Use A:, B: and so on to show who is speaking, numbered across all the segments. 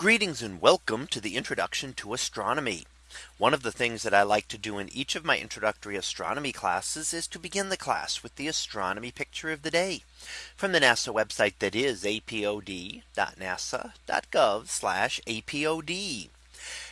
A: Greetings and welcome to the introduction to astronomy. One of the things that I like to do in each of my introductory astronomy classes is to begin the class with the astronomy picture of the day from the NASA website that is apod.nasa.gov apod.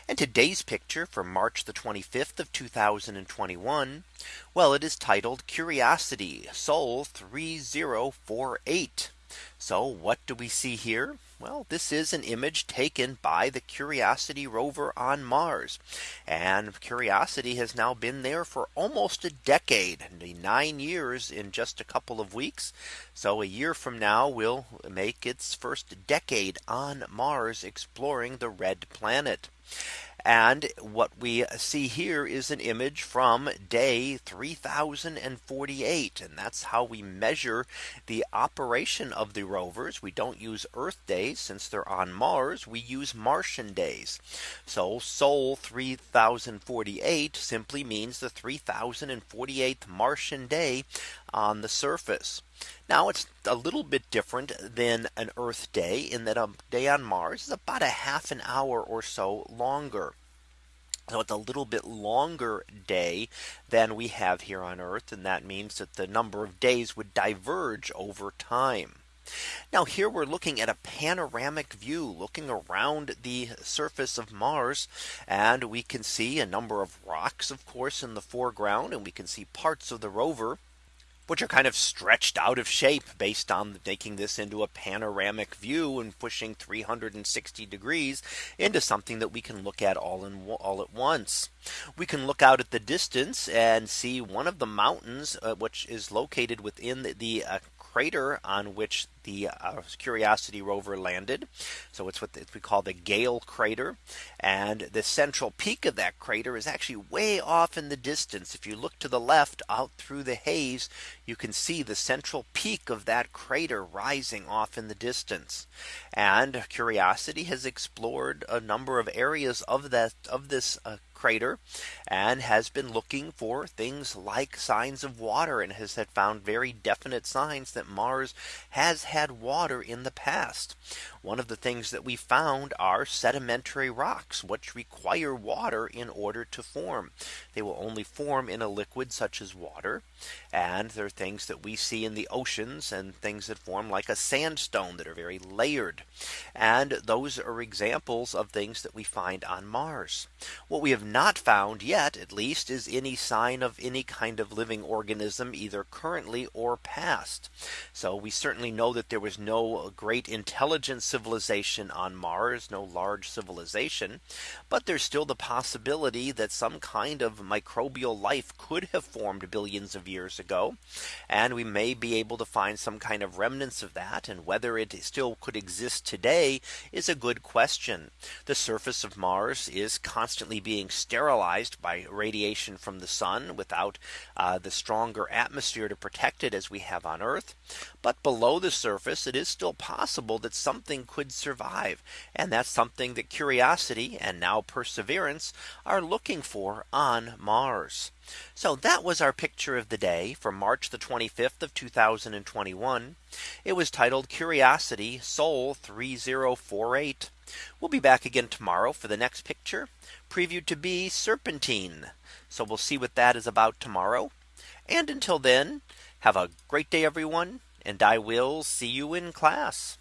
A: And today's picture for March the 25th of 2021. Well, it is titled Curiosity Sol 3048. So what do we see here? Well, this is an image taken by the Curiosity rover on Mars. And Curiosity has now been there for almost a decade, nine years in just a couple of weeks. So a year from now we will make its first decade on Mars exploring the red planet. And what we see here is an image from day 3048. And that's how we measure the operation of the rovers. We don't use Earth days since they're on Mars. We use Martian days. So Sol 3048 simply means the 3048th Martian day on the surface. Now it's a little bit different than an Earth day in that a day on Mars is about a half an hour or so longer. So it's a little bit longer day than we have here on Earth. And that means that the number of days would diverge over time. Now here we're looking at a panoramic view looking around the surface of Mars. And we can see a number of rocks, of course, in the foreground. And we can see parts of the rover which are kind of stretched out of shape based on making this into a panoramic view and pushing 360 degrees into something that we can look at all in all at once. We can look out at the distance and see one of the mountains uh, which is located within the, the uh, crater on which the uh, Curiosity rover landed. So it's what we call the Gale crater. And the central peak of that crater is actually way off in the distance. If you look to the left out through the haze, you can see the central peak of that crater rising off in the distance. And Curiosity has explored a number of areas of that of this uh, crater and has been looking for things like signs of water and has had found very definite signs that Mars has had water in the past. One of the things that we found are sedimentary rocks which require water in order to form. They will only form in a liquid such as water. And there are things that we see in the oceans and things that form like a sandstone that are very layered. And those are examples of things that we find on Mars. What we have not found yet at least is any sign of any kind of living organism either currently or past. So we certainly know that there was no great intelligent civilization on Mars no large civilization. But there's still the possibility that some kind of microbial life could have formed billions of years ago. And we may be able to find some kind of remnants of that and whether it still could exist today is a good question. The surface of Mars is constantly being sterilized by radiation from the sun without uh, the stronger atmosphere to protect it as we have on Earth. But below the surface, it is still possible that something could survive. And that's something that curiosity and now perseverance are looking for on Mars. So that was our picture of the day for March the 25th of 2021. It was titled Curiosity Sol 3048. We'll be back again tomorrow for the next picture previewed to be serpentine. So we'll see what that is about tomorrow. And until then, have a great day, everyone. And I will see you in class.